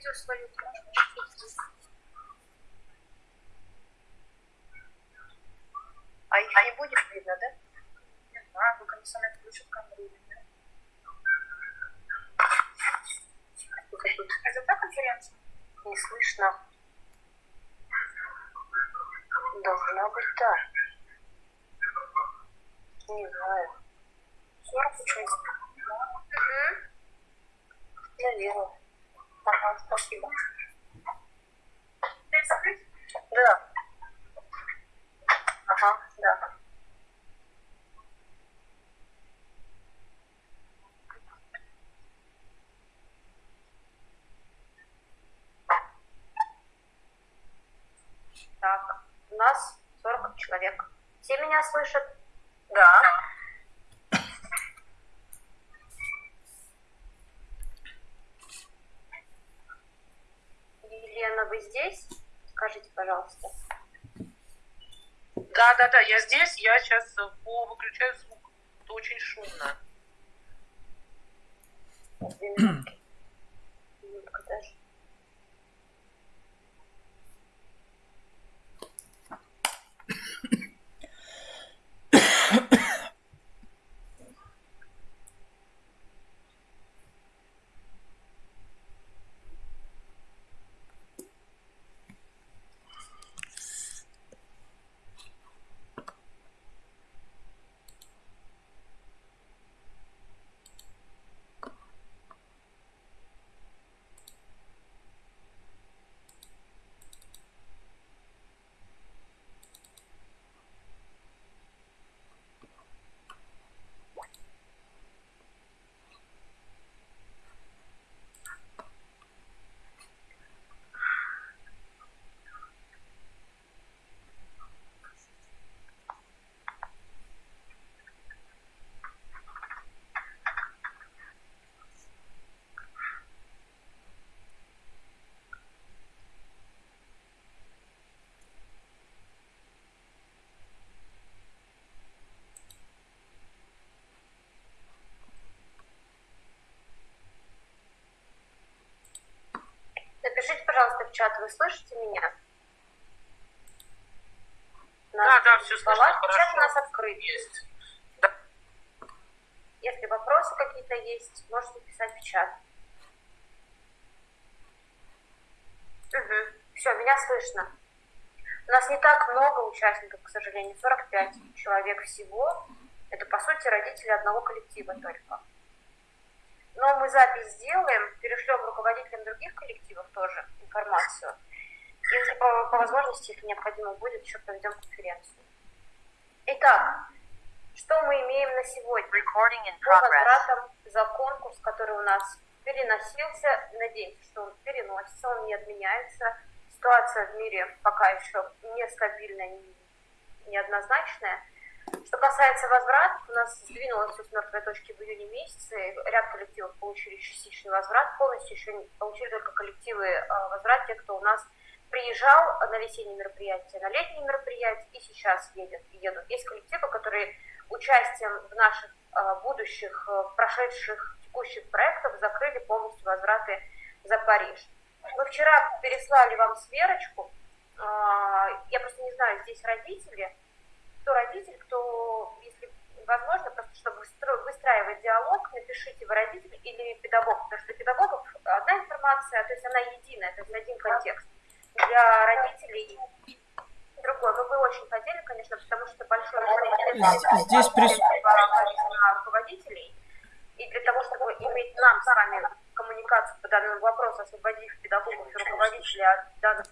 видео свою А их не будет видно, да? Не знаю, только они сами включат камеру или нет. Это та конференция? Не слышно. Должна быть да. Не знаю. 40 участников. Угу. Наверное. Ага, спасибо. Да. Ага, да. Так, у нас 40 человек. Все меня слышат? Да. Елена, вы здесь? Скажите, пожалуйста. Да, я здесь, я сейчас по выключаю звук. Это очень шумно. Две минутки. Минутка даже. Напишите, пожалуйста, в чат, вы слышите меня? Да, да, все слышно, хорошо. Чат у нас открыт. Есть. Если вопросы какие-то есть, можете писать в чат. Угу. Все, меня слышно. У нас не так много участников, к сожалению, 45 человек всего. Это, по сути, родители одного коллектива только. Но мы запись сделаем, перешлем руководителям других коллективов тоже информацию. Если по, по возможности, если необходимо будет, еще проведем конференцию. Итак, что мы имеем на сегодня? По возвратам за конкурс, который у нас переносился, надеемся, что он переносится, он не отменяется. ситуация в мире пока еще нестабильная, неоднозначная. Что касается возвратов, у нас сдвинулось все с мертвой точки в июне месяце. Ряд коллективов получили частичный возврат, полностью еще получили только коллективы а, возврат, те, кто у нас приезжал на весенние мероприятия, на летние мероприятия и сейчас едет, едут. Есть коллективы, которые участием в наших а, будущих, а, прошедших, текущих проектах закрыли полностью возвраты за Париж. Мы вчера переслали вам сверочку. Я просто не знаю, здесь родители, кто родитель, кто, если возможно, просто чтобы выстраивать диалог, напишите вы родитель или педагог, потому что для педагогов одна информация, то есть она единая, то есть один контекст. Для родителей другой. Мы бы очень хотели, конечно, потому что большое Здесь, здесь прис... руководителей, и для того, чтобы иметь нам с вами коммуникацию по данному вопросу, освободив педагогов и руководителей от данных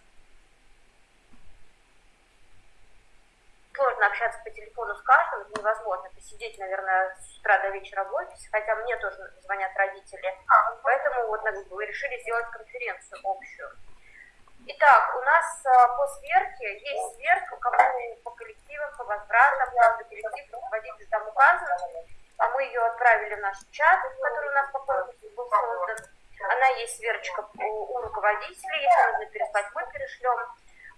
сложно общаться по телефону с каждым, это невозможно посидеть, наверное, с утра до вечера в офисе, хотя мне тоже звонят родители. Поэтому вот мы решили сделать конференцию общую. Итак, у нас а, по сверке есть сверка, кому по коллективам, по возвратам, каждый коллектив, руководитель там указан. А мы ее отправили в наш чат, который у нас по конкурсу был создан. Она есть сверочка у руководителей, если нужно переслать, мы перешлем.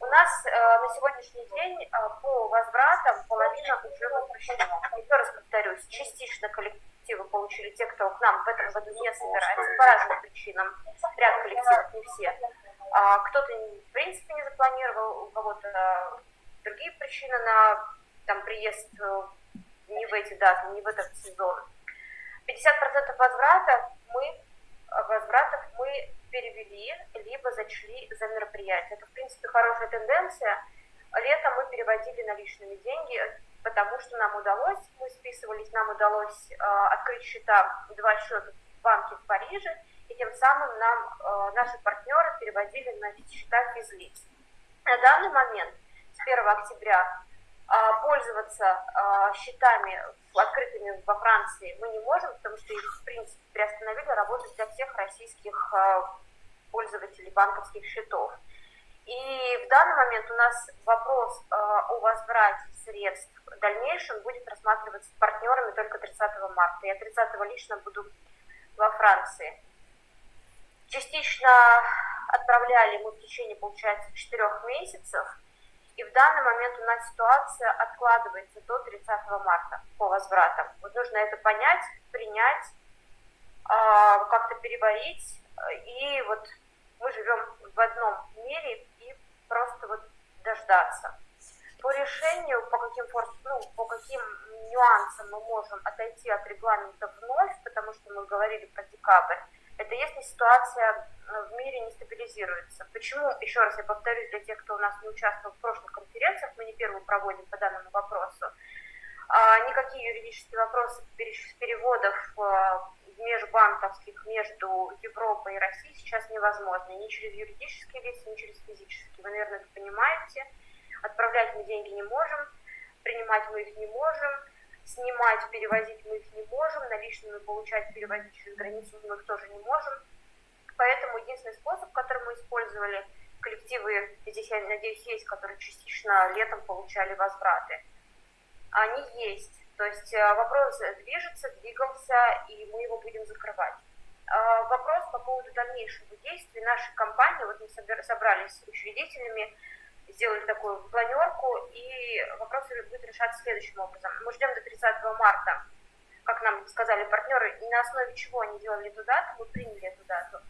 У нас э, на сегодняшний день э, по возвратам половина уже возвращена. Еще раз повторюсь, частично коллективы получили те, кто к нам в этом году не собирается по разным причинам. Ряд коллективов, не все. А кто-то в принципе не запланировал, у кого-то другие причины на там, приезд э, не в эти даты, не в этот сезон. 50% возврата мы возвратов мы перевели, либо зачли за мероприятие. Это, в принципе, хорошая тенденция. Летом мы переводили наличными деньги, потому что нам удалось, мы списывались, нам удалось э, открыть счета, два счета в банке в Париже, и тем самым нам э, наши партнеры переводили на счета физлиц. На данный момент, с 1 октября, пользоваться а, счетами открытыми во Франции мы не можем, потому что их, в принципе, приостановили работать для всех российских а, пользователей банковских счетов. И в данный момент у нас вопрос о возврате средств в дальнейшем будет рассматриваться с партнерами только 30 марта. Я 30 лично буду во Франции. Частично отправляли мы в течение, получается, четырех месяцев – и в данный момент у нас ситуация откладывается до 30 марта по возвратам. Вот нужно это понять, принять, а, как-то переварить. И вот мы живем в одном мире и просто вот дождаться. По решению, по каким, ну, по каким нюансам мы можем отойти от регламента вновь, потому что мы говорили про декабрь, это если ситуация э, в мире не стабилизируется. Почему, еще раз я повторюсь, для тех, кто у нас не участвовал в прошлых конференциях, мы не первую проводим по данному вопросу, а никакие юридические вопросы переводов э, межбанковских между Европой и Россией сейчас невозможны. Ни через юридические лица, ни через физические. Вы, наверное, это понимаете. Отправлять мы деньги не можем, принимать мы их не можем снимать, перевозить мы их не можем, наличными получать, перевозить через границу мы их тоже не можем. Поэтому единственный способ, который мы использовали, коллективы, здесь, я надеюсь, есть, которые частично летом получали возвраты, они есть. То есть э, вопрос движется, двигался, и мы его будем закрывать. А вопрос по поводу дальнейшего действия нашей компании, вот мы собрались с учредителями, сделали такую планерку, и вопрос будет решаться следующим образом. Мы ждем до 30 марта, как нам сказали партнеры, и на основе чего они делали эту дату, мы приняли эту дату.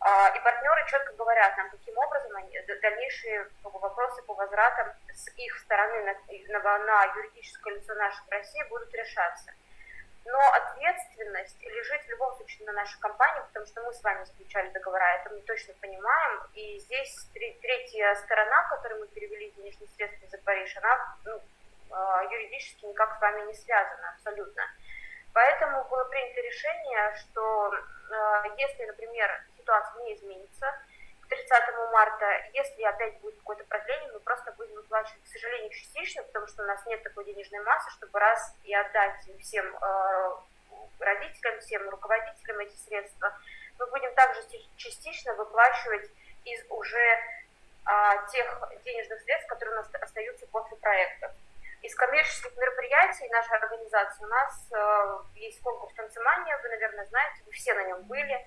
А, и партнеры четко говорят нам, каким образом они, дальнейшие вопросы по возвратам с их стороны на, на, на юридическое лицо нашей России будут решаться. Но ответственность лежит в любом случае на нашей компании, потому что мы с вами заключали договора, это мы точно понимаем. И здесь третья сторона, которой мы перевели денежные средства за Париж, она ну, а, юридически никак с вами не связана абсолютно. Поэтому было принято решение, что а, если, например, ситуация не изменится, 30 марта, если опять будет какое-то продление, мы просто будем выплачивать, к сожалению, частично, потому что у нас нет такой денежной массы, чтобы раз и отдать всем э, родителям, всем руководителям эти средства. Мы будем также частично выплачивать из уже а, тех денежных средств, которые у нас остаются после проекта. Из коммерческих мероприятий нашей организации у нас э, есть конкурс танцемания, вы, наверное, знаете, вы все на нем были,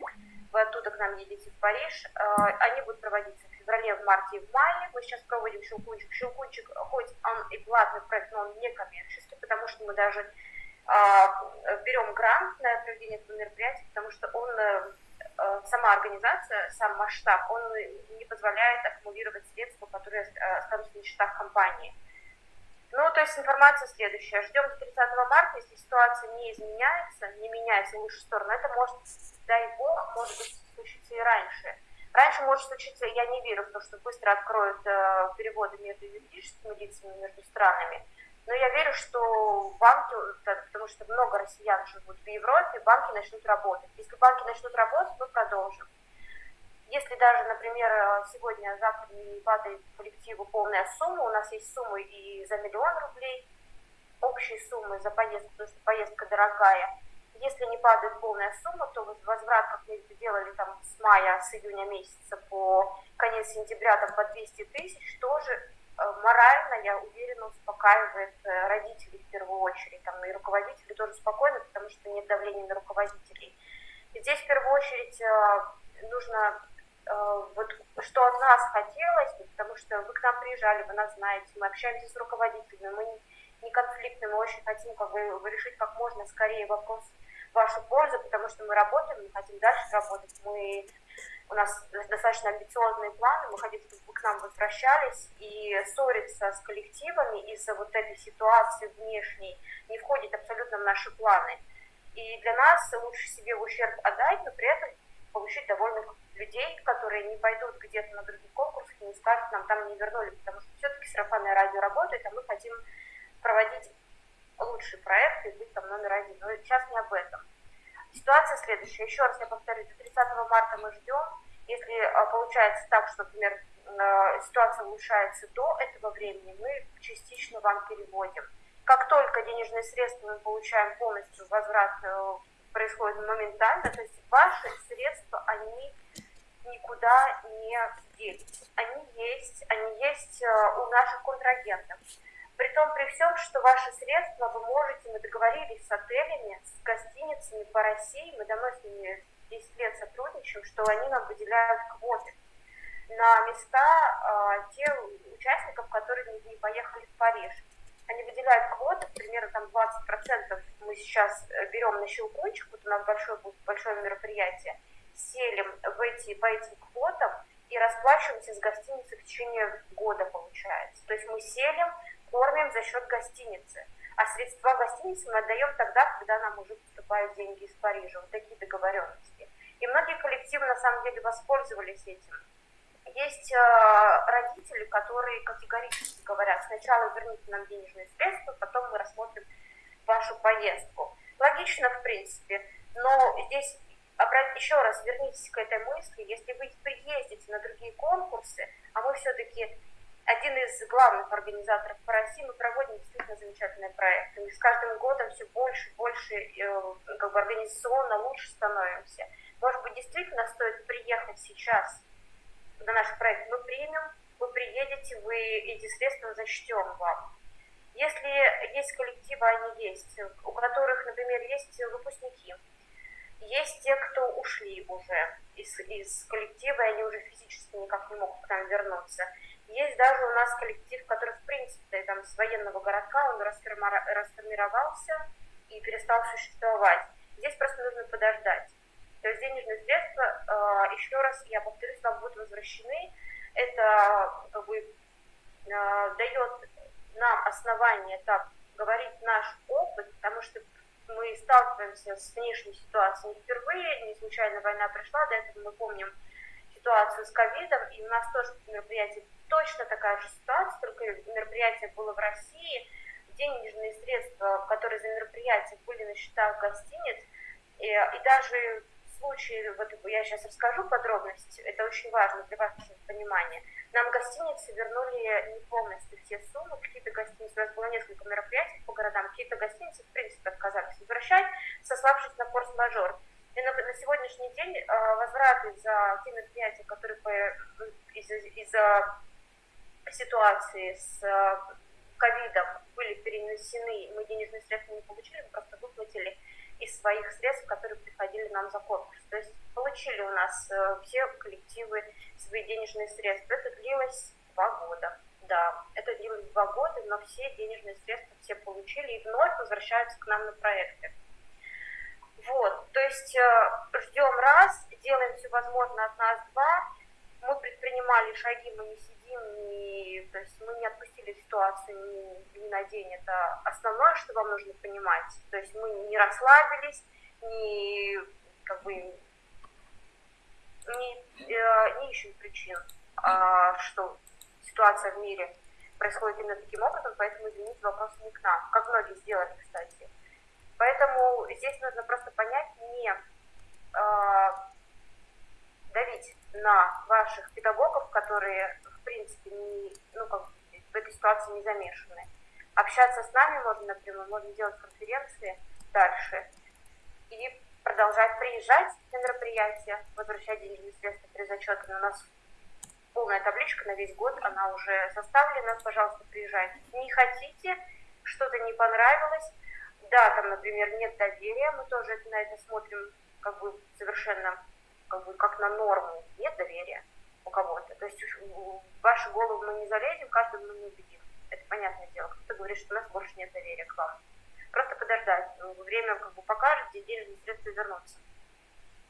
вы оттуда к нам едете в Париж. Э, они будут проводиться в феврале, в марте и в мае. Мы сейчас проводим Щелкунчик. Щелкунчик, хоть он и платный проект, но он не коммерческий, потому что мы даже э, берем грант на проведение этого мероприятия, потому что он э, сама организация, сам масштаб, он не позволяет аккумулировать средства, которые останутся на счетах компании. Ну, то есть информация следующая. Ждем до 30 марта, если ситуация не изменяется, не меняется в лучшую сторону, это может, дай бог, может быть, случиться и раньше. Раньше может случиться, я не верю в то, что быстро откроют э, переводы между юридическими лицами, между странами, но я верю, что банки, потому что много россиян живут в Европе, банки начнут работать. Если банки начнут работать, мы продолжим. Если даже, например, сегодня, завтра не падает коллективу полная сумма, у нас есть суммы и за миллион рублей, общие суммы за поездку, потому что поездка дорогая. Если не падает полная сумма, то возврат, как мы это делали там с мая, с июня месяца по конец сентября там по 200 тысяч, тоже э, морально, я уверена, успокаивает э, родителей в первую очередь, там и руководители тоже спокойны, потому что нет давления на руководителей. И здесь в первую очередь э, нужно вот что от нас хотелось, потому что вы к нам приезжали, вы нас знаете, мы общаемся с руководителями, мы не конфликтны, мы очень хотим как бы, решить как можно скорее вопрос в вашу пользу, потому что мы работаем, мы хотим дальше работать, мы, у нас достаточно амбициозные планы, мы хотим, чтобы вы к нам возвращались, и ссориться с коллективами из-за вот этой ситуации внешней не входит абсолютно в наши планы. И для нас лучше себе ущерб отдать, но при этом получить довольных людей, которые не пойдут где-то на других конкурсах и не скажут, нам там не вернули, потому что все-таки сарафанное радио работает, а мы хотим проводить лучший проект и быть там номер один. Но сейчас не об этом. Ситуация следующая. Еще раз я повторю, до 30 марта мы ждем. Если а, получается так, что, например, а, ситуация улучшается до этого времени, мы частично вам переводим. Как только денежные средства мы получаем полностью возврат э, происходит моментально, то есть ваши средства, они никуда не делись. Они есть, они есть э, у наших контрагентов. При том, при всем, что ваши средства вы можете, мы договорились с отелями, с гостиницами по России, мы давно с ними 10 лет сотрудничаем, что они нам выделяют квоты на места э, тех участников, которые не поехали в Париж. Они выделяют квоты, примерно там 20% мы сейчас э, берем на щелкунчик, вот у нас большое, большое мероприятие, селим в эти, по этим квотам и расплачиваемся с гостиницей в течение года, получается. То есть мы селим, кормим за счет гостиницы. А средства гостиницы мы отдаем тогда, когда нам уже поступают деньги из Парижа. Вот такие договоренности. И многие коллективы на самом деле воспользовались этим. Есть э, родители, которые категорически говорят, сначала верните нам денежные средства, потом мы рассмотрим вашу поездку. Логично, в принципе, но здесь еще раз вернитесь к этой мысли, если вы приездите на другие конкурсы, а мы все-таки один из главных организаторов по России, мы проводим действительно замечательные проекты. Мы с каждым годом все больше и больше э, как бы организационно лучше становимся. Может быть, действительно стоит приехать сейчас на наш проект. Мы примем, вы приедете, вы эти средства зачтем вам. Если есть коллективы, они есть, у которых, например, есть выпускники, есть те, кто ушли уже из, из коллектива, и они уже физически никак не могут к нам вернуться. Есть даже у нас коллектив, который, в принципе, там, с военного городка, он расформировался и перестал существовать. Здесь просто нужно подождать. То есть денежные средства, э, еще раз, я повторюсь, вам будут возвращены. Это как бы э, дает нам основание так говорить наш опыт, потому что мы сталкиваемся с внешней ситуацией впервые, не случайно война пришла, до этого мы помним ситуацию с ковидом, и у нас тоже мероприятие точно такая же ситуация, только мероприятие было в России, денежные средства, которые за мероприятие были на счетах гостиниц, и, и даже случае, вот я сейчас расскажу подробности, это очень важно для вашего понимания, нам гостиницы вернули не полностью все суммы, какие-то гостиницы, у нас было несколько мероприятий по городам, какие-то гостиницы, в принципе, отказались возвращать, сославшись на форс-мажор. И на, на сегодняшний день э, возвраты за те мероприятия, которые из-за из ситуации с э, ковидом были перенесены, мы денежные средства не получили, мы просто выплатили из своих средств, которые приходили нам за конкурс. То есть получили у нас э, все коллективы свои денежные средства. Это длилось два года. Да, это длилось два года, но все денежные средства все получили и вновь возвращаются к нам на проекты. Вот, то есть э, ждем раз, делаем все возможное от нас два. Мы предпринимали шаги, мы не сидим, не, то есть мы не отпустили ситуацию ни, ни на день. Это основное, что вам нужно понимать. То есть мы не расслабились, не как бы не, э, не ищем причин, а, что ситуация в мире происходит именно таким образом, поэтому, извините, вопрос не к нам, как многие сделали, кстати. Поэтому здесь нужно просто понять, не э, давить на ваших педагогов, которые, в принципе, не, ну, как, в этой ситуации не замешаны. Общаться с нами можно напрямую, можно делать конференции дальше и продолжать приезжать на мероприятия, возвращать денежные средства при зачете. У нас полная табличка на весь год, она уже составлена, пожалуйста, приезжайте. Не хотите, что-то не понравилось, да, там, например, нет доверия, мы тоже на это смотрим как бы совершенно как бы как на норму, нет доверия у кого-то. То есть в вашу голову мы не залезем, каждого мы не убедим. Это понятное дело. Кто-то говорит, что у нас больше нет доверия к вам. Просто подождать. Время как бы покажет, где денежные средства вернутся.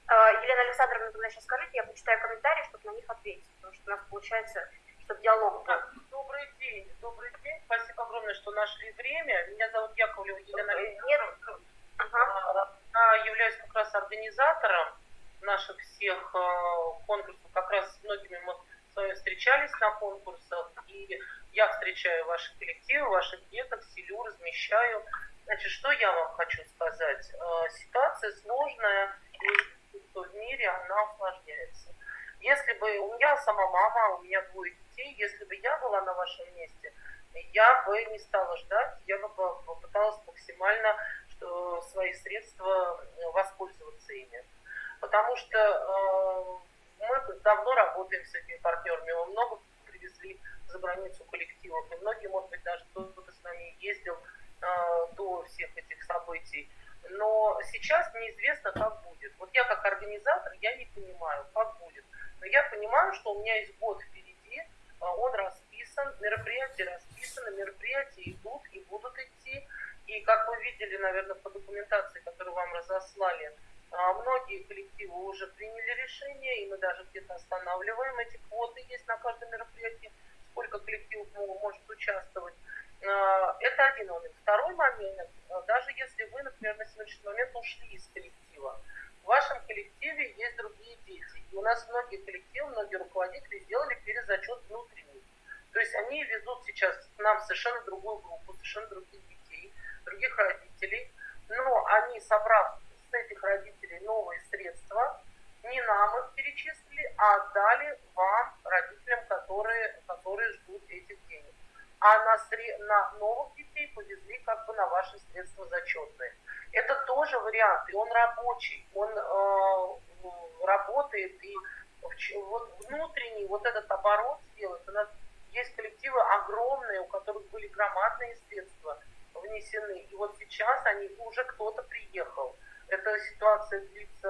А, Елена Александровна, тогда сейчас скажите, я почитаю комментарии, чтобы на них ответить, потому что у нас получается, чтобы диалог был. Добрый день, добрый день. Спасибо огромное, что нашли время. Меня зовут Яковлева Елена Александровна. Ага. Я являюсь как раз организатором наших всех э, конкурсов. Раз с многими мы с вами встречались на конкурсах. И я встречаю ваши коллективы, ваших деток, селю, размещаю. Значит, что я вам хочу сказать? Э, Ситуация сложная, и в мире она усложняется. Если бы у меня сама мама, у меня двое детей, если бы я была на вашем месте, я бы не стала ждать, я бы попыталась максимально свои средства э, воспользоваться ими. Потому что э, мы давно работаем с этими партнерами, мы много привезли за границу коллективов, и многие, может быть, даже кто-то с нами ездил э, до всех этих событий. Но сейчас неизвестно, как будет. Вот я как организатор, я не понимаю, как будет. Но я понимаю, что у меня есть год впереди, а, он расписан, мероприятия расписаны, мероприятия идут и будут идти. И как вы видели, наверное, по документации, которую вам разослали, многие коллективы уже приняли решение, и мы даже где-то останавливаем эти квоты, есть на каждом мероприятии, сколько коллективов может участвовать. А, это один момент. Второй момент, даже если вы, например, на сегодняшний момент ушли из коллектива, в вашем коллективе есть другие дети. И у нас многие коллективы, многие руководители сделали перезачет внутренний. То есть они везут сейчас нам совершенно другую группу, совершенно других детей, других родителей. Но они, собрав с этих родителей новые средства, не нам их перечислили, а отдали вам, родителям, которые, которые ждут этих денег. А на, сре... на новых детей повезли как бы на ваши средства зачетные. Это тоже вариант, и он рабочий, он э, работает, и вот внутренний вот этот оборот сделать. У нас есть коллективы огромные, у которых были громадные средства внесены, и вот сейчас они уже кто-то приехал. Эта ситуация длится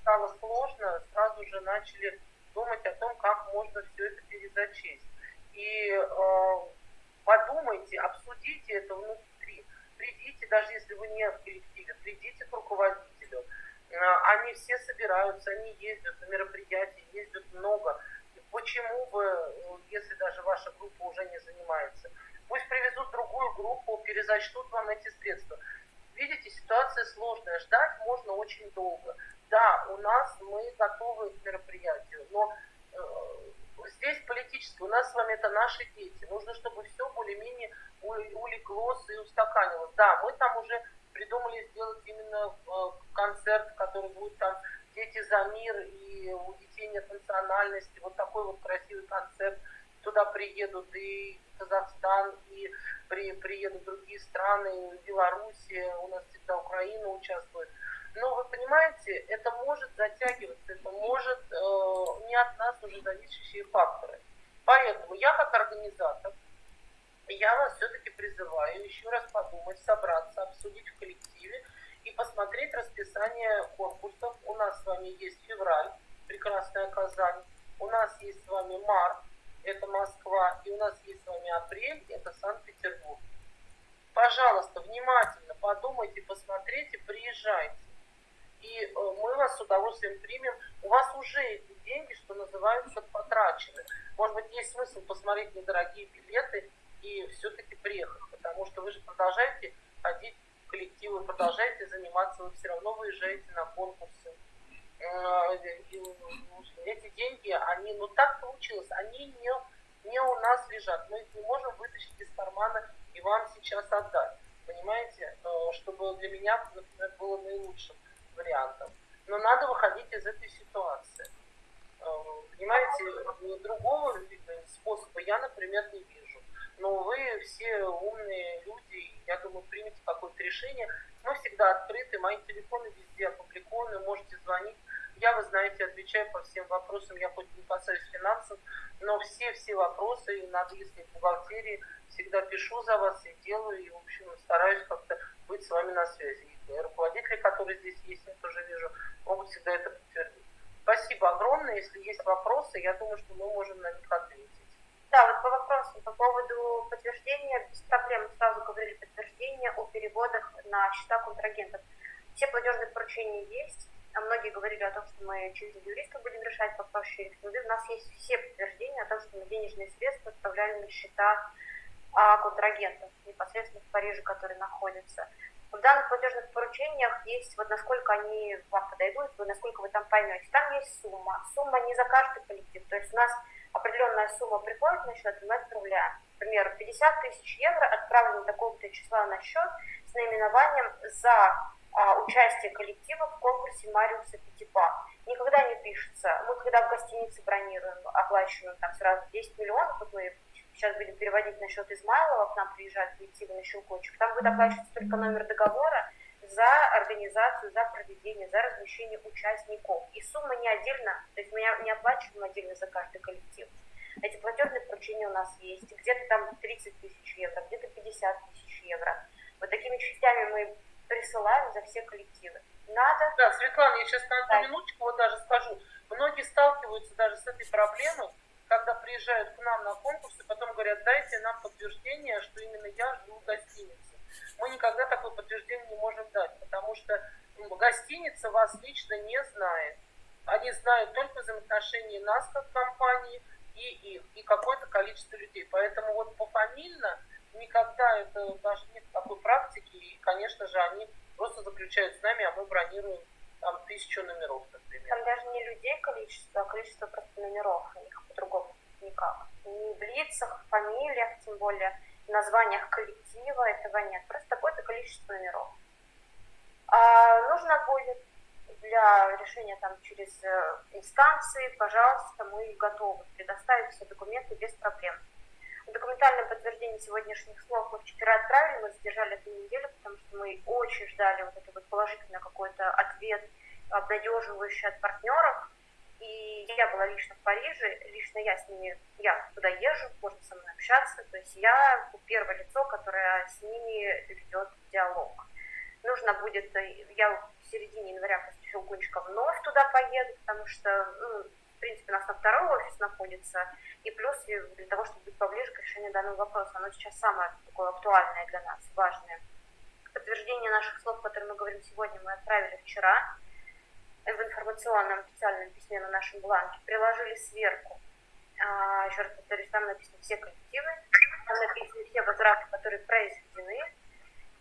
стало сложно, сразу же начали думать о том, как можно все это перезачесть. И э, подумайте, обсудите это внутри придите, даже если вы не в коллективе, придите к руководителю. А, они все собираются, они ездят на мероприятия, ездят много. Почему бы, ну, если даже ваша группа уже не занимается, пусть привезут другую группу, перезачтут вам эти средства. Видите, ситуация сложная, ждать можно очень долго. Да, у нас мы готовы к мероприятию, но э, здесь политически, у нас с вами это наши дети. Нужно, чтобы все более-менее улеглось и устаканилось. Да, мы там уже придумали сделать именно э, концерт, который будет там «Дети за мир» и у детей нет национальности. Вот такой вот красивый концерт. Туда приедут и Казахстан, и при, приедут другие страны, Белоруссия, у нас всегда Украина участвует. Но вы понимаете, это может затягиваться, это может э, не от нас уже зависящие факторы. Поэтому я как организатор, я вас все-таки призываю еще раз подумать, собраться, обсудить в коллективе и посмотреть расписание конкурсов. У нас с вами есть февраль, прекрасная Казань. У нас есть с вами март, это Москва. И у нас есть с вами апрель, это Санкт-Петербург. Пожалуйста, внимательно подумайте, посмотрите, приезжайте. И э, мы вас с удовольствием примем. У вас уже эти деньги, что называется, потрачены. Может быть, есть смысл посмотреть недорогие билеты и все-таки приехать, потому что вы же продолжаете ходить в коллективы, продолжаете заниматься, вы все равно выезжаете на конкурсы. Э, эти деньги, они, ну так получилось, они не, не у нас лежат. Мы их не можем вытащить из кармана и вам сейчас отдать. Понимаете, э, чтобы для меня, например, было наилучшим вариантом. Но надо выходить из этой ситуации. Э, понимаете, другого способа я, например, не вижу. Но вы все умные люди, я думаю, примите какое-то решение. Мы всегда открыты, мои телефоны везде опубликованы, можете звонить. Я, вы знаете, отвечаю по всем вопросам, я хоть не касаюсь финансов, но все-все вопросы, и в бухгалтерии, всегда пишу за вас и делаю, и, в общем, стараюсь как-то быть с вами на связи. И руководители, которые здесь есть, я тоже вижу, могут всегда это подтвердить. Спасибо огромное. Если есть вопросы, я думаю, что мы можем на них ответить. Да, вот по вопросу, по поводу подтверждения, без проблем сразу говорили подтверждение о переводах на счета контрагентов. Все платежные поручения есть, а многие говорили о том, что мы через юриста будем решать вопрос через. У нас есть все подтверждения о том, что мы денежные средства отправляли на счета а, контрагентов, непосредственно в Париже, которые находятся. В данных платежных поручениях есть, вот насколько они вам подойдут, насколько вы там поймете. Там есть сумма. Сумма не за каждый коллектив. То есть у нас определенная сумма приходит на счет, и мы отправляем. Например, 50 тысяч евро отправлено такого-то числа на счет с наименованием за участие коллектива в конкурсе Мариуса Пятипа. Никогда не пишется. Мы когда в гостинице бронируем, оплачиваем там сразу 10 миллионов, вот мы сейчас будем переводить на счет Измайлова, к нам приезжают коллективы на щелкочек, там будет оплачиваться только номер договора за организацию, за проведение, за размещение участников. И сумма не отдельно, то есть мы не оплачиваем отдельно за каждый коллектив. Эти платежные поручения у нас есть. Где-то там 30 тысяч евро, где-то 50 тысяч евро. Вот такими частями мы присылаем за все коллективы. Надо... Да, Светлана, я сейчас на одну минуточку вот даже скажу. Многие сталкиваются даже с этой проблемой, когда приезжают к нам на конкурсы, потом говорят, дайте нам подтверждение, что именно я живу в гостинице. Мы никогда такое подтверждение не можем дать, потому что ну, гостиница вас лично не знает. Они знают только взаимоотношения нас как компании и их, и какое-то количество людей. Поэтому вот пофамильно никогда это даже нет такой практики, и, конечно же, они просто заключают с нами, а мы бронируем там тысячу номеров, например. Там даже не людей количество, а количество просто номеров, у них по-другому никак. Ни в лицах, фамилиях, тем более названиях коллектива этого нет, просто такое-то количество номеров. А нужно будет для решения там через э, инстанции, пожалуйста, мы готовы предоставить все документы без проблем. Документальное подтверждение сегодняшних слов мы вчера отправили, мы задержали эту неделю, потому что мы очень ждали вот это вот положительный какой-то ответ, обнадеживающий от партнеров. И я была лично в Париже, лично я с ними, я туда езжу, можно со мной общаться. То есть я первое лицо, которое с ними ведет диалог. Нужно будет, я в середине января после Щелкунчика вновь туда поеду, потому что, ну, в принципе, у нас там второй офис находится, и плюс для того, чтобы быть поближе к решению данного вопроса, оно сейчас самое такое актуальное для нас, важное. Подтверждение наших слов, которые мы говорим сегодня, мы отправили вчера в информационном официальном письме на нашем бланке, приложили сверху. А, еще раз повторюсь, там написаны все коллективы, там написаны все возвраты, которые произведены.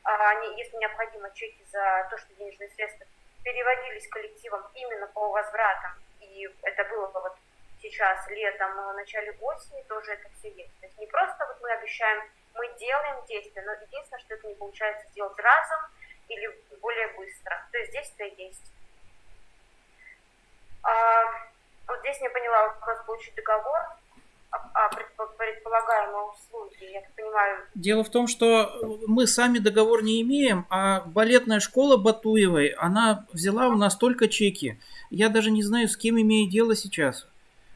А, они, если необходимо, чеки за то, что денежные средства переводились коллективом именно по возвратам, и это было вот сейчас летом, в начале осени тоже это все есть. То есть не просто вот мы обещаем, мы делаем действия, но единственное, что это не получается сделать разом или более быстро. То есть действия есть. А, вот здесь не поняла вопрос получить договор о предполагаемой услуги. Я так понимаю... Дело в том, что мы сами договор не имеем, а балетная школа Батуевой, она взяла у нас только чеки. Я даже не знаю, с кем имею дело сейчас.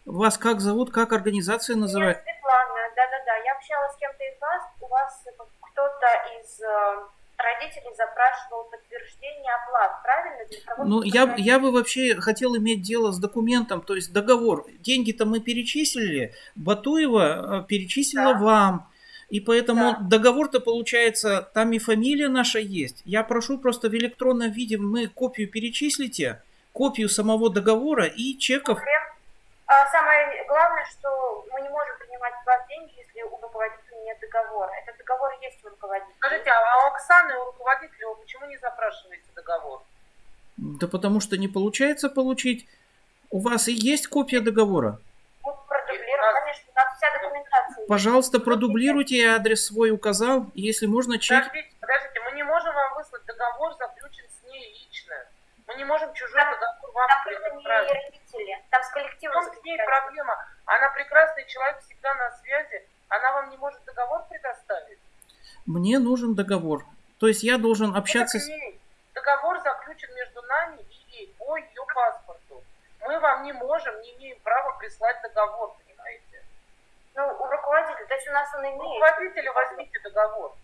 Вас как зовут, как организация называется? Светлана, да-да-да. Я общалась с кем-то из вас. У вас кто-то из э, родителей запрашивал подтверждение оплат, правильно? Для того, Ну, я, я бы вообще хотел иметь дело с документом, то есть договор. Деньги-то мы перечислили, Батуева э, перечислила Да. вам. И поэтому Да. договор-то получается, там и фамилия наша есть. Я прошу просто в электронном виде мы копию перечислите, копию самого договора и чеков. А самое главное, что мы не можем принимать с вас деньги, если у руководителя договора. Этот договор есть у руководителя. Скажите, а у Оксаны, у руководителя, вы почему не запрашиваете договор? Да потому что не получается получить. У вас и есть копия договора. Мы продублируем, нас- конечно, у нас вся документация. Пожалуйста, продублируйте, я адрес свой указал. Если можно, чек. Подождите, подождите, мы не можем вам выслать договор, заключен с ней лично. Мы не можем чужой Там- договор вам Там предоставить. родители, там с коллективом. чем с ней проблема? Она прекрасный человек, всегда на связи. Она вам не может договор предоставить? Мне нужен договор. То есть я должен общаться с... Договор заключен между нами и ей по ее паспорту. Мы вам не можем, не имеем права прислать договор, понимаете? Ну, у руководителя, то есть у нас он У имеет. руководителя возьмите договор.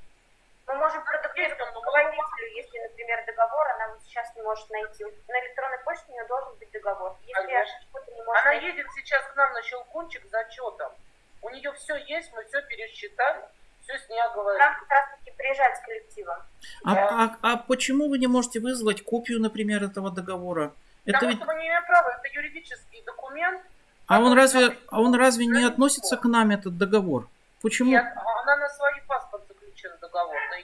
Мы можем продублировать руководителю, если, например, договор она вот сейчас не может найти. На электронной почте у нее должен быть договор. Если Конечно. что-то не может Она найти, едет сейчас к нам на щелкунчик с зачетом. У нее все есть, мы все пересчитали, все с ней оговорили. нам как раз таки приезжать с коллективом. А, а- а почему вы не можете вызвать копию, например, этого договора? Это Потому ведь... что мы не имеем права, это юридический документ. А он разве, а он разве не относится к нам этот договор? Почему? Нет, а она на свой паспорт заключен договор. На.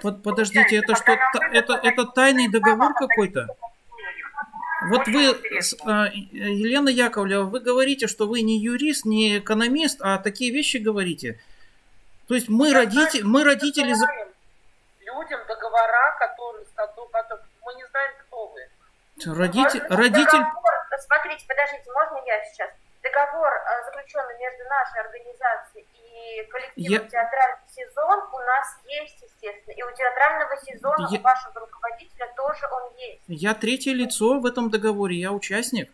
Под- подождите, это что, это, это тайный договор какой-то? Вот вы, а, Елена Яковлева, вы говорите, что вы не юрист, не экономист, а такие вещи говорите. То есть мы, родители, мы родители... людям договора, которые, которые- мы не знаем, кто вы. Родитель, родитель... Договор, смотрите, подождите, можно я сейчас? Договор, э, заключенный между нашей организацией и коллективом Я- театральный сезон, у нас есть, естественно. И у театрального сезона, Я- у вашего руководителя тоже он есть. Я третье лицо в этом договоре, я участник.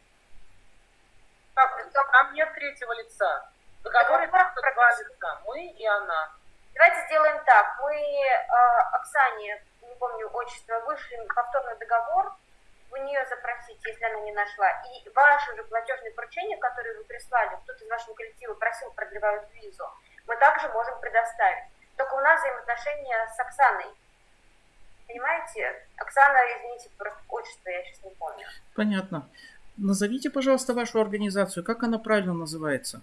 Как, там нет третьего лица. В договоре Договор только два лица. Мы и она. Давайте сделаем так. Мы э, Оксане, не помню отчество, вышли повторный договор, вы нее запросите, если она не нашла. И ваши же платежные поручения, которые вы прислали, кто-то из вашего коллектива просил, продлевают визу, мы также можем предоставить. Только у нас взаимоотношения с Оксаной. Понимаете? Оксана, извините, просто отчество я сейчас не помню. Понятно. Назовите, пожалуйста, вашу организацию. Как она правильно называется?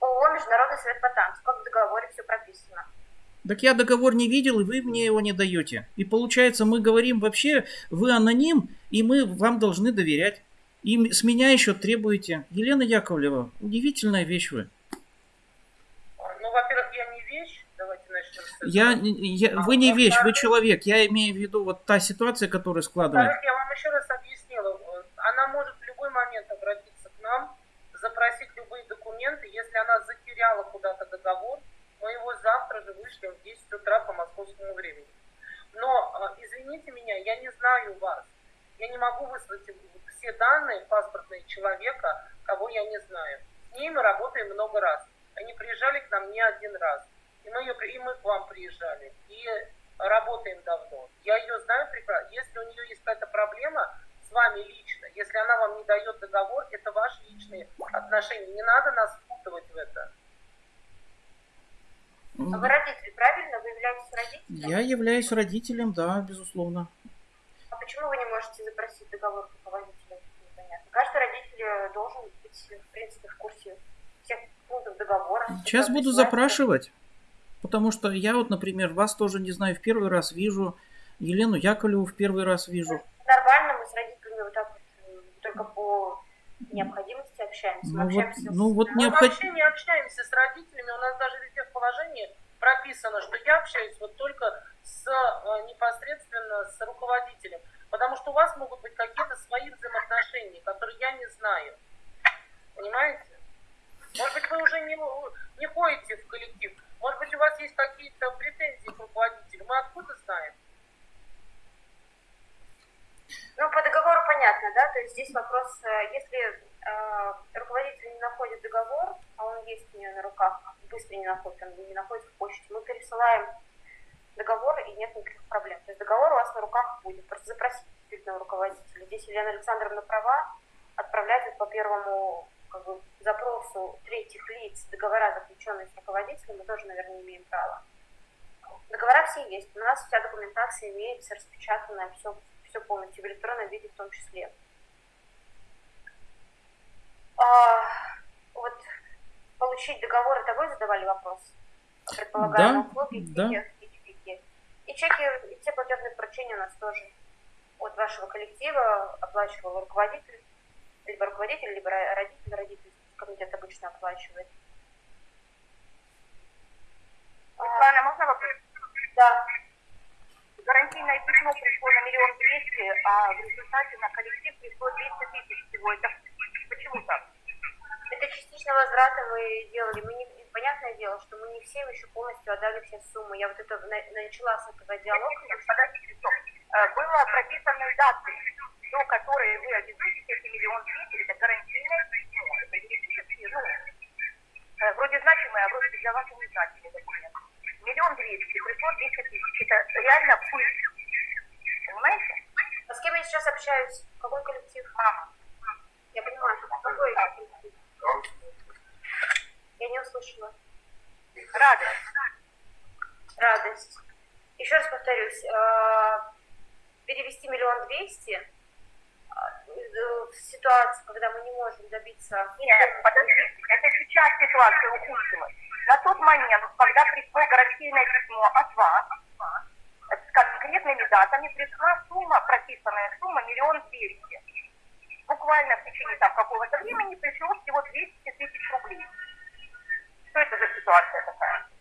ООО «Международный совет по танцу». Как в договоре все прописано. Так я договор не видел, и вы мне его не даете. И получается, мы говорим вообще, вы аноним, и мы вам должны доверять. И с меня еще требуете. Елена Яковлева, удивительная вещь вы. Ну, во-первых, я не вещь. Давайте начнем с этого. Я, я- вы не вещь, вы человек. Я имею в виду вот та ситуация, которая складывается. Я вам еще раз объяснила. Она может в любой момент обратиться к нам, запросить любые документы. Если она затеряла куда-то договор, мы его завтра же вышлем в 10 утра по московскому времени. Но, э, извините меня, я не знаю вас. Я не могу выслать все данные паспортные человека, кого я не знаю. С ней мы работаем много раз. Они приезжали к нам не один раз. И мы, ее, и мы к вам приезжали. И работаем давно. Я ее знаю прекрасно. Если у нее есть какая-то проблема с вами лично, если она вам не дает договор, это ваши личные отношения. Не надо нас впутывать в это. А вы родители, правильно? Вы являетесь родителем? Я являюсь родителем, да, безусловно. А почему вы не можете запросить договор руководителя? Непонятно. Каждый родитель э, должен быть, в принципе, в курсе всех пунктов договора. Сейчас буду запрашивать. Потому что я вот, например, вас тоже не знаю, в первый раз вижу. Елену Яковлеву в первый раз вижу. Нормально, мы с родителями вот так вот э, только по необходимости общаемся. Мы Ну вот, общаемся с- ну вот Мы необход- вообще не общаемся с родителями. У нас даже везде в положении прописано, что я общаюсь вот только с э, непосредственно с руководителем. Потому что у вас могут быть какие-то свои взаимоотношения, которые я не знаю. Понимаете? Может быть, вы уже не, не ходите в коллектив. Может быть, у вас есть какие-то претензии к руководителю. Мы откуда знаем? Ну, по договору понятно, да? То есть здесь вопрос, э, если э, руководитель есть у нее на руках, быстро не находит, он не находит в почте. Мы пересылаем договор, и нет никаких проблем. То есть договор у вас на руках будет. Просто запросите действительно руководителя. Здесь Елена Александровна права, отправлять по первому как бы, запросу третьих лиц договора, заключенные с руководителем, мы тоже, наверное, имеем права. Договора все есть. У нас вся документация имеется, распечатанная, все, все полностью в электронном виде в том числе. А, вот получить договор, это вы задавали вопрос? Предполагаемые Да, услуги, да. и чеки. И чеки, и все платежные поручения у нас тоже от вашего коллектива оплачивал руководитель, либо руководитель, либо ро- родитель, родитель, комитет обычно оплачивает. Светлана, можно вопрос? да, Гарантийное письмо пришло на миллион двести, а в результате на коллектив пришло 200 тысяч всего. Это почему так? это частично возврата мы делали. Мы не, понятное дело, что мы не всем еще полностью отдали все суммы. Я вот это на- начала с этого диалога. Подождите, стоп. Э, Было прописаны даты, до которой вы обязуетесь эти миллион двести, это гарантийное письмо. Это юридические, ну, э, вроде значимые, а вроде для вас и незначимые документы. Миллион двести, пришло 200 тысяч. Это реально пыль. Понимаете? А с кем я сейчас общаюсь? Какой коллектив? Мама. Я понимаю, что какой коллектив? Я не услышала. Радость. Радость. Еще раз повторюсь, э, перевести миллион двести в ситуации, когда мы не можем добиться... Нет, подождите, это сейчас ситуация ухудшилась. На тот момент, когда пришло гарантийное письмо от вас, с конкретными датами пришла сумма, прописанная сумма миллион двести. Буквально в течение там какого-то времени пришло всего 200 тысяч рублей. Что это за ситуация такая?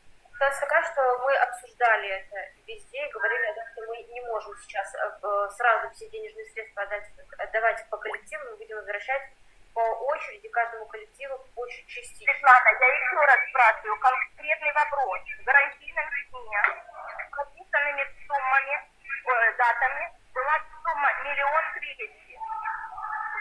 Ситуация такая, что мы обсуждали это везде и говорили о том, что мы не можем сейчас э, сразу все денежные средства отдать, отдавать по коллективу, мы будем возвращать по очереди каждому коллективу очень частично. Светлана, я еще раз спрашиваю конкретный вопрос. В гарантийном письме с прописанными суммами, э, датами была сумма миллион двести.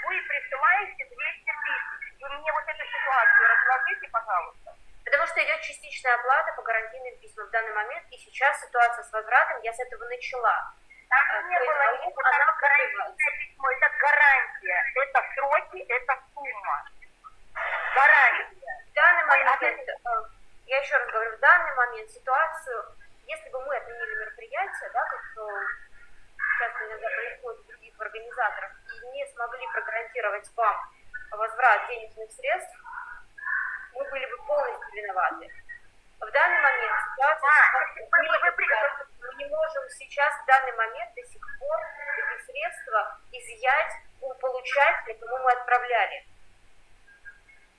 Вы присылаете 200 тысяч. Вы мне вот эту ситуацию разложите, пожалуйста. Потому что идет частичная оплата по гарантийным письмам в данный момент, и сейчас ситуация с возвратом, я с этого начала. А, Там не то есть было там гарантийное письмо, это гарантия, это сроки, это сумма. Гарантия. В данный Ой, а момент, я еще раз говорю, в данный момент ситуацию, если бы мы отменили мероприятие, да, как э, часто иногда происходит у других организаторов, и не смогли прогарантировать вам возврат денежных средств, мы были бы полностью виноваты. В данный момент ситуация... А, мы, при- мы не можем сейчас в данный момент до сих пор эти средства изъять у получателя, кому мы отправляли.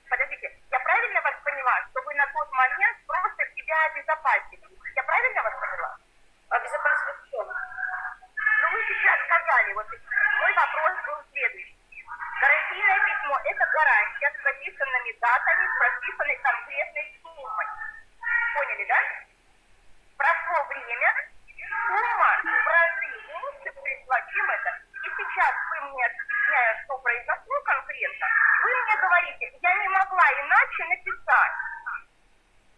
Подождите, я правильно вас поняла, что вы на тот момент просто себя обезопасили? Я правильно вас поняла? Безопасность в чем? Ну, вы сейчас сказали, вот мой вопрос был следующий. Гарантийное письмо – это гарантия с прописанными датами, с прописанной конкретной суммой. Поняли, да? Прошло время, сумма в разы меньше пришла, чем это. И сейчас вы мне, объясняя, что произошло конкретно, вы мне говорите, я не могла иначе написать.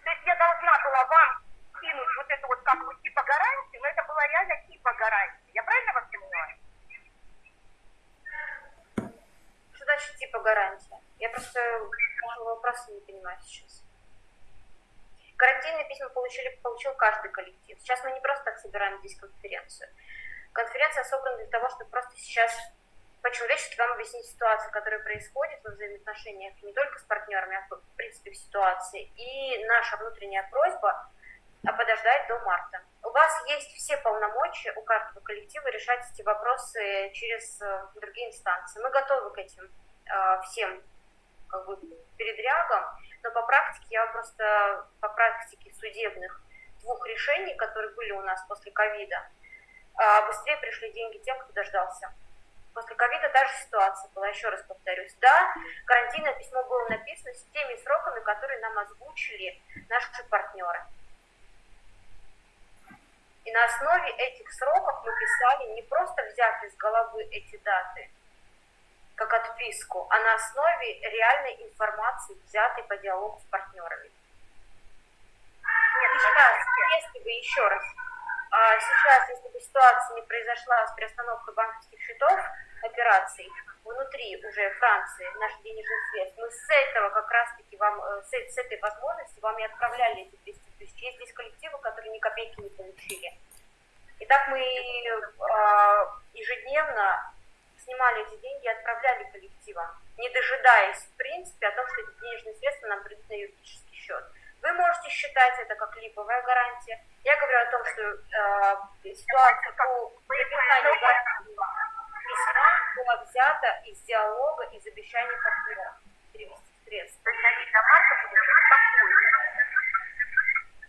То есть я должна была вам кинуть вот это вот как бы типа гарантию, но это была реально типа гарантии. Я правильно вас понимаю? Что типа гарантия? Я просто вашего не понимаю сейчас. Гарантийные письма получили, получил каждый коллектив. Сейчас мы не просто так собираем здесь конференцию. Конференция собрана для того, чтобы просто сейчас по-человечески вам объяснить ситуацию, которая происходит во взаимоотношениях не только с партнерами, а в принципе в ситуации. И наша внутренняя просьба а подождать до марта. У вас есть все полномочия у каждого коллектива решать эти вопросы через э, другие инстанции. Мы готовы к этим всем как бы, передрягам, но по практике я просто по практике судебных двух решений, которые были у нас после ковида, э, быстрее пришли деньги тем, кто дождался. После ковида та же ситуация была, еще раз повторюсь. Да, карантинное письмо было написано с теми сроками, которые нам озвучили наши партнеры. И на основе этих сроков мы писали, не просто взяв из головы эти даты, как отписку, а на основе реальной информации, взятой по диалогу с партнерами. Нет, сейчас, если бы еще раз, а сейчас, если бы ситуация не произошла с приостановкой банковских счетов, операций внутри уже Франции, наших денежных средств, мы с этого как раз-таки вам, э, с, с этой возможности вам и отправляли эти 200 тысяч. Есть здесь коллективы, которые ни копейки не получили. Итак, мы э, ежедневно снимали эти деньги и отправляли коллективам, не дожидаясь, в принципе, о том, что эти денежные средства нам придут на юридический счет. Вы можете считать это как липовая гарантия. Я говорю о том, что э, ситуация по написанию письма была взята из диалога, из обещаний партнера перевести средства. То есть они до марта будут спокойны.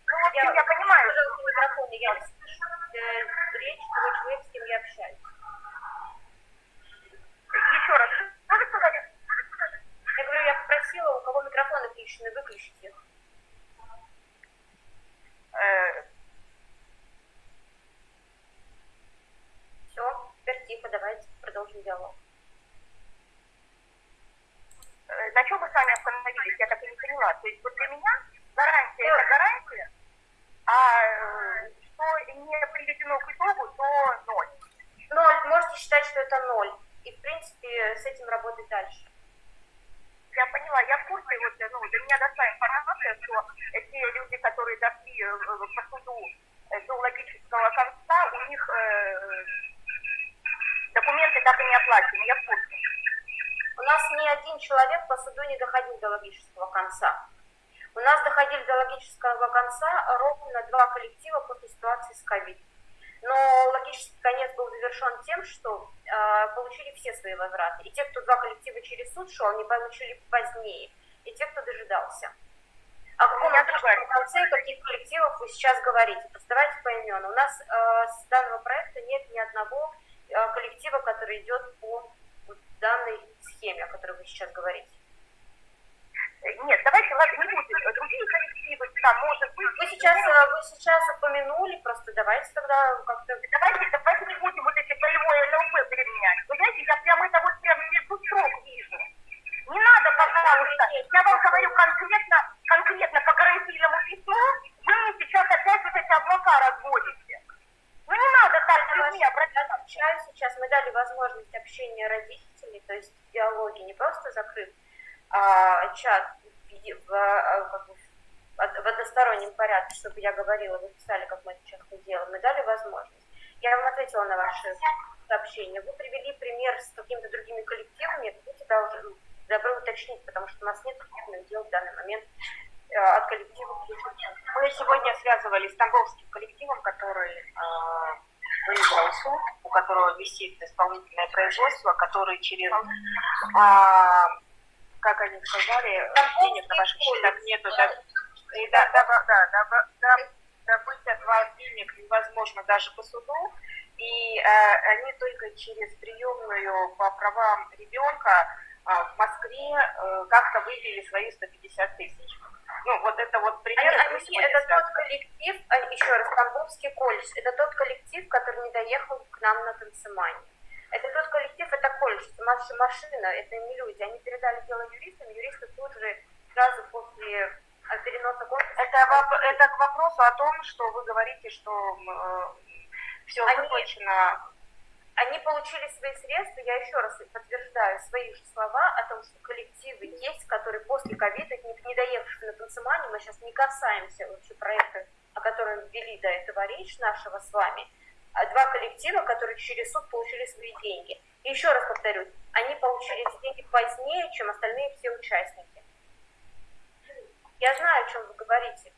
Ну, в общем, я, понимаю, Пожалуйста, микрофон, я не слышу э, речь того человека, с кем я общаюсь. еще раз, что вы сказали? Я говорю, я попросила, у кого включены, выключить их. Э, Все, теперь тихо, давайте продолжим диалог. э, на чем мы с вами остановились, я так и не поняла. То есть вот для меня гарантия это гарантия, а э, что не приведено к итогу, то ноль. Ноль, можете считать, что это ноль. И, в принципе, с этим работать дальше. Я поняла, я в курсе, вот, ну, до меня дошла информация, что те люди, которые дошли э, по суду э, до логического конца, у них э, документы так и не оплачены, я в курсе. У нас ни один человек по суду не доходил до логического конца. У нас доходили до логического конца ровно два коллектива после ситуации с ковид. Но логический конец был завершен тем, что э, получили все свои возвраты. И те, кто два коллектива через суд шел, они получили позднее. И те, кто дожидался. О каком логическом другая конце каких коллективах вы сейчас говорите? Просто давайте поименам. У нас э, с данного проекта нет ни одного э, коллектива, который идет по вот данной схеме, о которой вы сейчас говорите. Э, Нет, давайте, ладно, не будем. Другие коллективы, там, может быть... Вы сейчас, э, вы сейчас упомянули, просто давайте тогда как-то... Давайте, давайте не будем вот эти боевое ЛП применять. Вы знаете, я прямо это вот прямо между строк вижу. Не надо, пожалуйста. Я вам говорю конкретно, конкретно по гарантийному письму, вы мне сейчас опять вот эти облака разводите. Ну не надо так с людьми обращаться. сейчас, мы дали возможность общения родителей, то есть диалоги не просто закрыт а, чат в, а, как бы в в одностороннем порядке, чтобы я говорила, вы писали, как мы это часто делаем, мы дали возможность. Я вам ответила на ваши сообщения. Вы привели пример с какими-то другими коллективами, будьте должны, добры уточнить, потому что у нас нет судебных дел в данный момент э, от коллектива. Мы сегодня связывались с Тамбовским коллективом, который э, выиграл суд, у которого висит исполнительное производство, который через, а, как они сказали, денег на ваших счетах нету, да, и да, да, да, да, да, добыть от вас денег невозможно даже по суду, и э, они только через приемную по правам ребенка э, в Москве э, как-то вывели свои 150 тысяч. Ну, вот это вот пример. Они- они- это тот связывали. коллектив, а, еще раз, Тамбовский колледж, это тот коллектив, который не доехал к нам на танцемане. Это тот коллектив, это колледж, это машина, это не люди. Они передали дело юристам, юристы тут же сразу после. Это, это к вопросу о том, что вы говорите, что все Они- выплачено. Они получили свои средства, я еще раз подтверждаю свои же слова о том, что коллективы есть, которые после ковида, не, не доехавшие на танцемане, мы сейчас не касаемся вообще проекта, о котором ввели до этого речь нашего с вами, а два коллектива, которые через суд получили свои деньги. И еще раз повторюсь, они получили эти деньги позднее, чем остальные все участники. Я знаю, о чем вы говорите.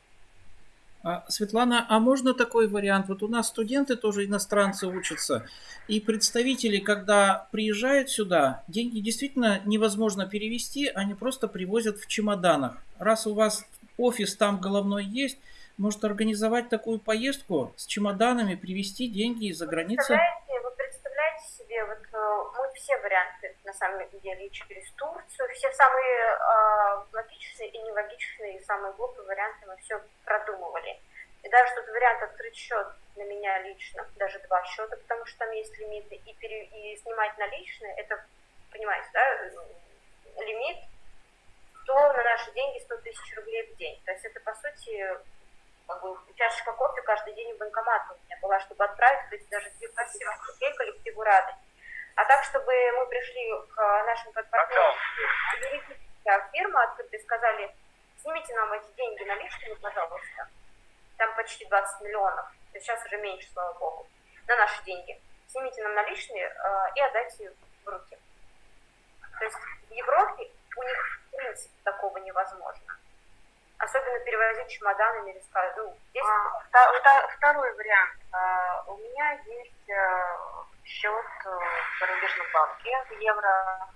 А, Светлана, а можно такой вариант? Вот у нас студенты тоже иностранцы учатся, и представители, когда приезжают сюда, деньги действительно невозможно перевести, они просто привозят в чемоданах. Раз у вас офис там головной есть, может организовать такую поездку с чемоданами, привезти деньги из-за границы? Вы представляете себе, вот э, все варианты на самом деле через Турцию, все самые э, логичные и нелогичные, и самые глупые варианты мы все продумывали. И даже тот вариант открыть счет на меня лично, даже два счета, потому что там есть лимиты, и, пере- и снимать наличные, это понимаете, да, лимит, то на наши деньги 100 тысяч рублей в день. То есть это, по сути, как бы, чашечка кофе каждый день в банкомат у меня была, чтобы отправить вот эти даже 2 тысячи рублей коллективу Рады. А так, чтобы мы пришли к нашим партнерам, юридическая фирма открыто и сказали, снимите нам эти деньги наличными, пожалуйста. Там почти 20 миллионов. То есть сейчас уже меньше, слава богу. На наши деньги. Снимите нам наличные э, и отдайте в руки. То есть в Европе у них в принципе такого невозможно. Особенно перевозить чемоданами или ну, здесь... А, вта- второй вариант. А, у меня есть э, счет э, в зарубежном банке в евро.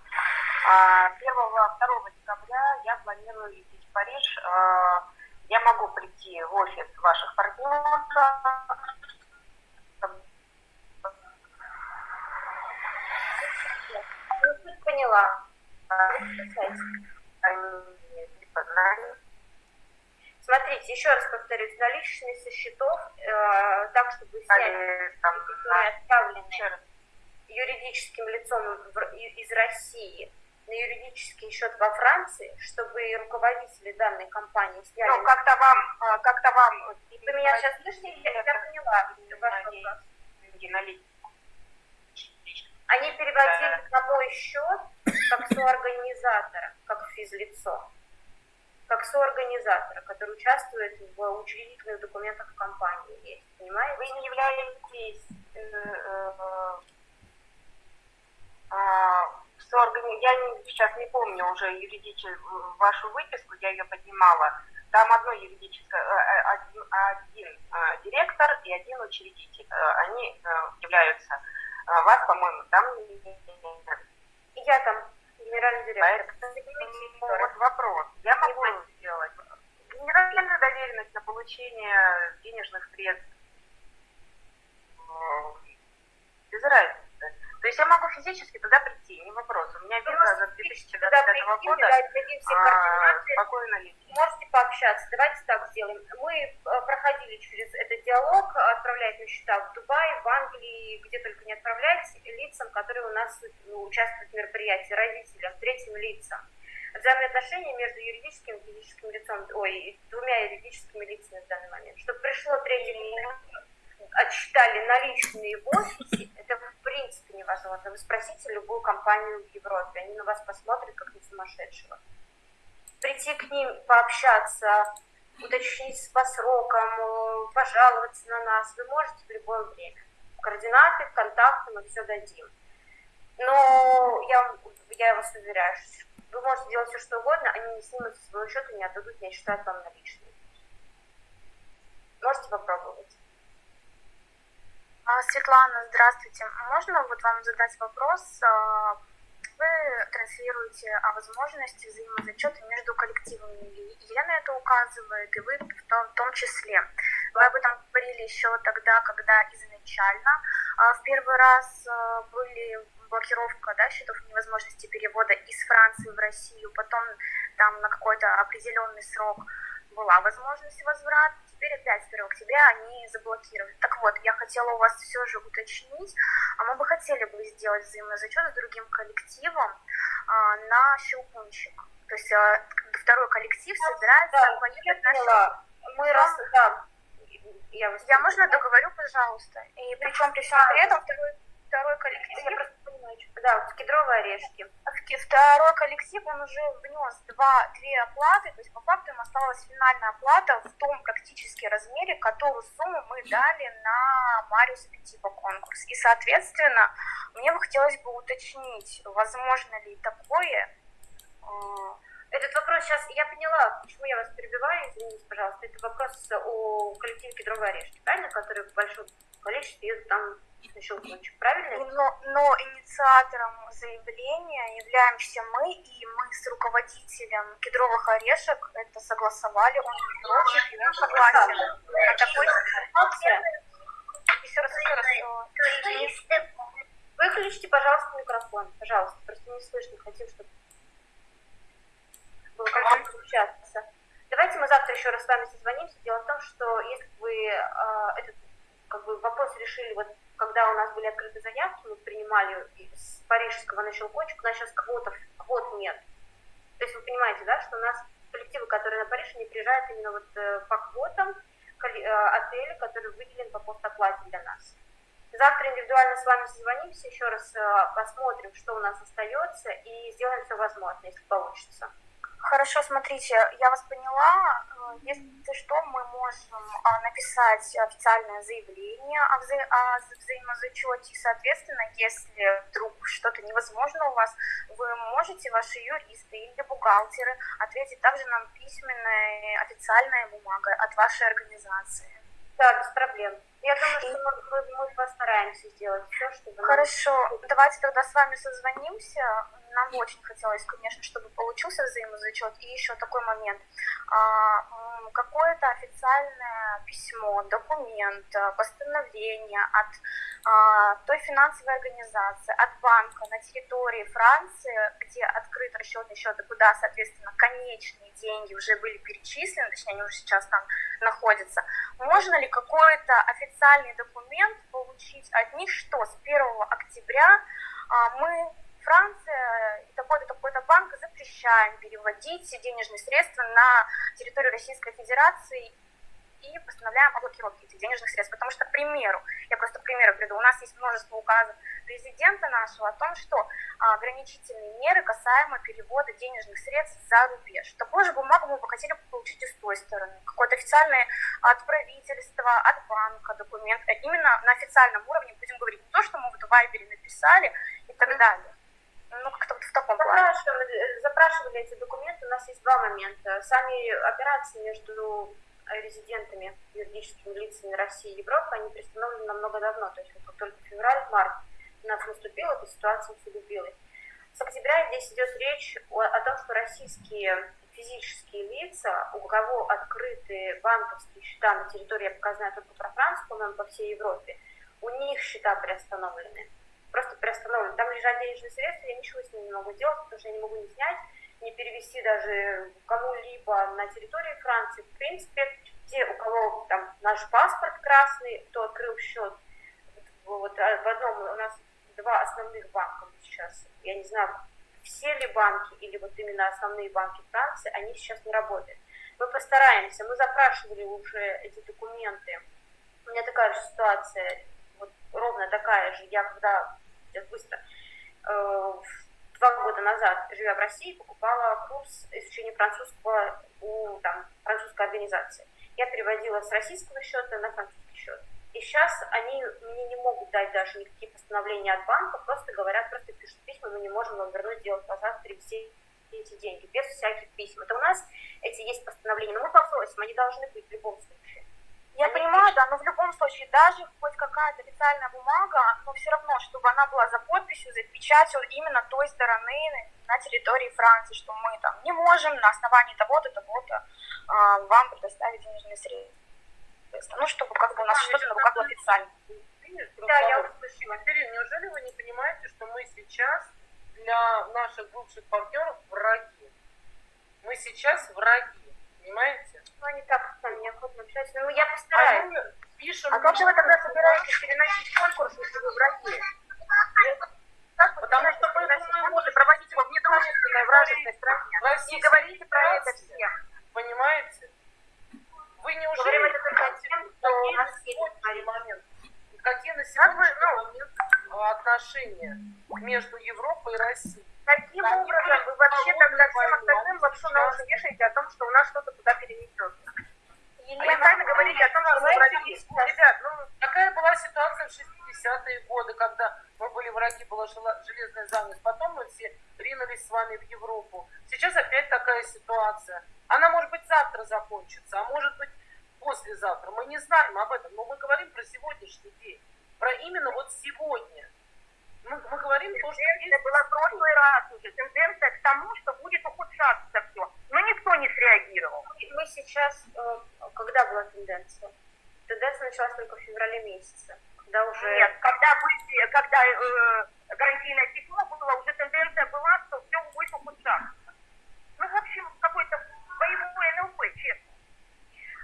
А 1-2 декабря я планирую лететь в Париж. А, Я могу прийти в офис ваших партнеров. Поняла. Они типа на- Смотрите, еще раз повторюсь, наличные со счетов, э, так, чтобы снять которые раз. юридическим лицом из России на юридический счет во Франции, чтобы руководители данной компании сняли... Ну, как-то вам, а, как-то вам... Вы меня сейчас слышите? Я, я поняла ваш вопрос. Они переводили на мой счет как соорганизатора, как физлицо. Как соорганизатора, который участвует в учредительных документах компании. Есть, понимаете? Вы не являетесь э, э, а, сооргани- Я не- сейчас не помню уже юридическую вашу выписку, я ее поднимала. Там одно юридическое, э, э, один, один э, директор и один учредитель. Они являются, вас, по-моему, там не- я там генеральный директор. Поэтому вот вопрос. Я могу сделать генеральная доверенность на получение денежных средств без разницы. То есть я могу физически туда прийти, не вопрос. У меня Вы виза за можете туда 2025 прийти, года, а, координаты, спокойно лететь. можете пообщаться. Давайте так сделаем. Мы э, проходили через этот диалог, отправлять на счета в Дубае, в Англии, где только не отправлять лицам, которые у нас ну, участвуют в мероприятии, родителям, третьим лицам. Взаимные отношения между юридическим и физическим лицом, ой, двумя юридическими лицами в данный момент. Чтобы пришло третье лицо, отсчитали наличные в офисе, это в принципе невозможно. Вы спросите любую компанию в Европе, они на вас посмотрят как на сумасшедшего прийти к ним, пообщаться, уточнить по срокам, э, пожаловаться на нас. Вы можете в любое время. Координаты, контакты мы все дадим. Но я, я вас уверяю, что вы можете делать все, что угодно, они не снимут со своего счета, не отдадут, не считают вам наличные. Можете попробовать. А, Светлана, здравствуйте. Можно вот вам задать вопрос? А, Вы транслируете о возможности взаимозачета между коллективами. И Елена это указывает, и вы в том, числе. Вы об этом говорили еще тогда, когда изначально а, в первый раз были блокировка да, счетов невозможности перевода из Франции в Россию, потом там на какой-то определенный срок была возможность возврата, теперь опять 1 октября они заблокировали. Так вот, я хотела у вас все же уточнить, а мы бы хотели бы сделать взаимозачет с другим коллективом а, на щелкунчик. То есть а, второй коллектив собирается Да, поехать на поняла. Мы раз, да, я, Я можно договорю, пожалуйста? И причем при всем при этом второй, второй коллектив Я просто понимаю, что- да, вот кедровые орешки. Ки- Второй коллектив, он уже внес два, две оплаты, то есть по факту им осталась финальная оплата в том практически размере, которую сумму мы дали на Мариус Петиба конкурс. И, соответственно, мне бы хотелось бы уточнить, возможно ли такое, э, Этот вопрос сейчас, я поняла, почему я вас перебиваю, извините, пожалуйста, это вопрос о коллективе кедровые орешки, правильно, которые в большом количестве там на щелкунчик, правильно? но, но инициатором заявления являемся мы, и мы с руководителем кедровых орешек это согласовали, он не против, и он согласен. А такой Информация. еще раз, еще раз, э, Выключите, пожалуйста, микрофон, пожалуйста, просто не слышно, хотим, чтобы было комфортно общаться. Давайте мы завтра еще раз с вами созвонимся. Дело в том, что если бы э, этот как бы, вопрос решили вот когда у нас были открыты заявки, мы принимали с парижского на щелкочек, у нас сейчас квотов, квот нет. То есть вы понимаете, да, что у нас коллективы, которые на Париж, они приезжают именно вот э, по квотам э, отеля, который выделен по постоплате для нас. Завтра индивидуально с вами созвонимся, еще раз э, посмотрим, что у нас остается, и сделаем все возможное, если получится. Хорошо, смотрите, я вас поняла. Э, Если что, мы можем а, написать официальное заявление о, вза- о вза- взаимозачете. И, соответственно, если вдруг что-то невозможно у вас, вы можете, ваши юристы или бухгалтеры, ответить также нам письменной официальной бумагой от вашей организации. Да, без проблем. Я думаю, что мы, мы- постараемся сделать все, чтобы... Хорошо, давайте тогда с вами созвонимся. Нам бы очень хотелось, конечно, чтобы получился взаимозачет. И еще такой момент. А, Какое-то официальное письмо, документ, а, постановление от а, той финансовой организации, от банка на территории Франции, где открыт расчетный счет, и куда, соответственно, конечные деньги уже были перечислены, точнее, они уже сейчас там находятся. Можно ли какой-то официальный документ получить от них, что с 1 октября мы, Франция и такой-то, такой-то банк запрещаем переводить денежные средства на территорию Российской Федерации и постановляем о блокировке этих денежных средств. Потому что, к примеру, я просто к примеру приду, у нас есть множество указов президента нашего о том, что а, ограничительные меры касаемо перевода денежных средств за рубеж. Такую же бумагу мы бы хотели получить и с той стороны. Какое-то официальное от правительства, от банка документ. А Именно на официальном уровне будем говорить не то, что мы в Вайбере написали и так далее. Ну, как-то вот в таком плане. Запрашивали, запрашивали эти документы. У нас есть два момента. Сами операции между резидентами, юридическими лицами России и Европы, они приостановлены намного давно. То есть вот только февраль-март у нас наступила, эта ситуация усугубилась. С октября здесь идет речь о, о том, что российские физические лица, у кого открыты банковские счета на территории, я пока знаю только про Францию, по-моему, по всей Европе, у них счета приостановлены. Просто приостановлены. Там лежат денежные средства, я ничего с ними не могу делать, потому что я не могу не снять, не перевести даже кому-либо на территории Франции. В принципе, те, у кого там наш паспорт красный, кто открыл счет, вот а, в одном у нас два основных банка сейчас, я не знаю, все ли банки или вот именно основные банки Франции, они сейчас не работают. Мы постараемся, мы запрашивали уже эти документы. У меня такая же ситуация, вот ровно такая же. Я когда, сейчас быстро, э, два года назад, живя в России, покупала курс изучения французского у там, французской организации. Я переводила с российского счета на французский счет. И сейчас они мне не могут дать даже никакие постановления от банка, просто говорят, просто пишут письма, мы не можем вам вернуть, делать назад, перевести эти деньги, без всяких писем. Это у нас эти есть постановления, но мы попросим, они должны быть в любом случае. Я понимаю, да, но в любом случае, даже хоть какая-то официальная бумага, но все равно, чтобы она была за подписью, за печатью именно той стороны на территории Франции, что мы там не можем на основании того-то, того-то а, вам предоставить денежные средства. Ну, чтобы как бы у нас что-то на руках было официально. Да, я услышала. Ирина, неужели вы не понимаете, что мы сейчас для наших бывших партнеров враги? Мы сейчас враги, понимаете? Ну, они так нами неохотно общаются. Ну, я А постараюсь. мы пишем... А как же вы тогда собираетесь переносить конкурс, если вы враги? Потому что мы может, проводить его в недружественной вражеской стране? Не говорите про это всем. Понимаете? Вы Говорим неужели это только тем, кто у нас есть момент, какие на вы, сегодняшний ну, момент а, отношения между Европой и Россией? Каким образом вы вообще тогда всем остальным лапшу на уши вешаете о том, что у нас что-то туда перенесется? А вы Елена, сами говорите о том, что враги. Ребят, ну, Какая была ситуация в 60-е годы, когда мы были враги, была железная занавес. Потом мы все ринулись с вами в Европу. Сейчас опять такая ситуация. Она может быть завтра закончится, а может быть послезавтра. Мы не знаем об этом, но мы говорим про сегодняшний день. Про именно вот сегодня. Мы, мы говорим то, что Тенденция была в прошлый раз уже. Тенденция к тому, что будет ухудшаться все. Но никто не среагировал. мы сейчас, э, когда была тенденция? Тенденция началась только в феврале месяце, когда уже... Нет, когда, были, когда э, гарантийное письмо было, уже тенденция была, что все будет ухудшаться. Ну, в общем, какой-то боевой НЛП, честно.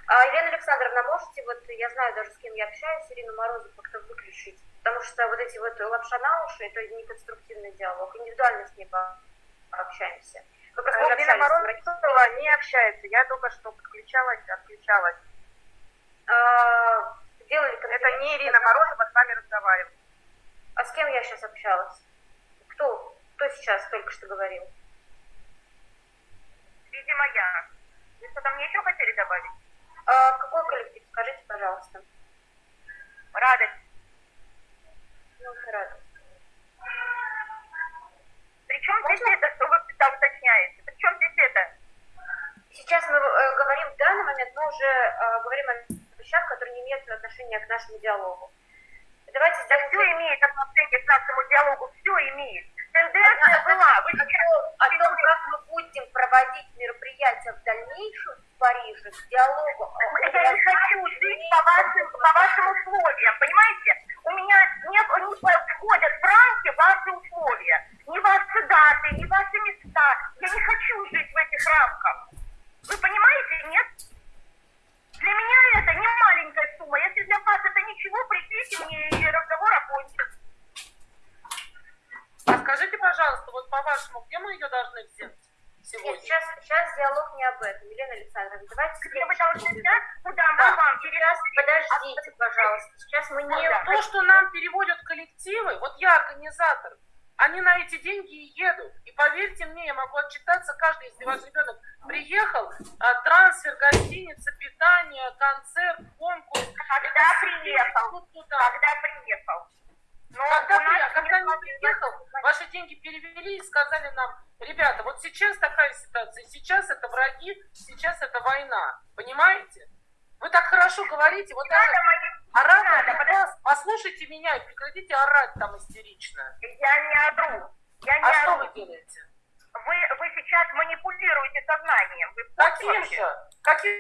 А, Елена Александровна, можете, вот я знаю даже, с кем я общаюсь, Ирину Морозову как-то выключить? Потому что вот эти вот лапша на уши, это не конструктивный диалог. Индивидуально с ней пообщаемся. Вы просто общались с родителями. Морозова не общается. Я только что подключалась, отключалась. А, Делали Это не Ирина Морозова с вами разговаривает. А с кем я сейчас общалась? Кто? Кто сейчас только что говорил? Видимо, я. Вы что-то мне еще хотели добавить? А, какой коллектив? Скажите, пожалуйста. Радость. Причем здесь это, что вы там уточняете? Причем здесь это? Сейчас мы э, говорим в данный момент, мы уже э, говорим о вещах, которые не имеют отношения к нашему диалогу. Давайте Да сделаем... все имеет отношение к нашему диалогу, все имеет. Тенденция была. Вы о, сейчас том, о том, как мы будем проводить мероприятия в дальнейшем Париже, к диалогу. о Я не хочу жить по вашим, по вашим условиям, понимаете? У меня не, не входят в рамки ваши условия. Ни ваши даты, ни ваши места. Я не хочу жить в этих рамках. Вы понимаете, нет? Для меня это не маленькая сумма. Если для вас это ничего, пришлите мне и разговор окончен. А скажите, пожалуйста, вот по-вашему, где мы ее должны взять Нет, сегодня? сейчас, сейчас диалог не об этом, Елена Александровна. Давайте Где вы должны взять? Куда мы Да, вам сейчас, подождите, пожалуйста. Сейчас мы не... Не то, что нам переводят коллективы, вот я организатор, они на эти деньги и едут. И поверьте мне, я могу отчитаться каждый, если ваш ребенок приехал, а, трансфер, гостиница, питание, концерт, конкурс. Когда это приехал? Когда приехал? Но Когда, у нас при- когда не нет приехал, ваши деньги перевели и сказали нам, ребята, вот сейчас такая ситуация, сейчас это враги, сейчас это война. Понимаете? Вы так хорошо говорите, вот даже оратор надо, у вас, послушайте меня и прекратите орать там истерично. Я не ору. Я не А что ору. вы делаете? Вы, вы сейчас манипулируете сознанием. Вы Каким же? Каким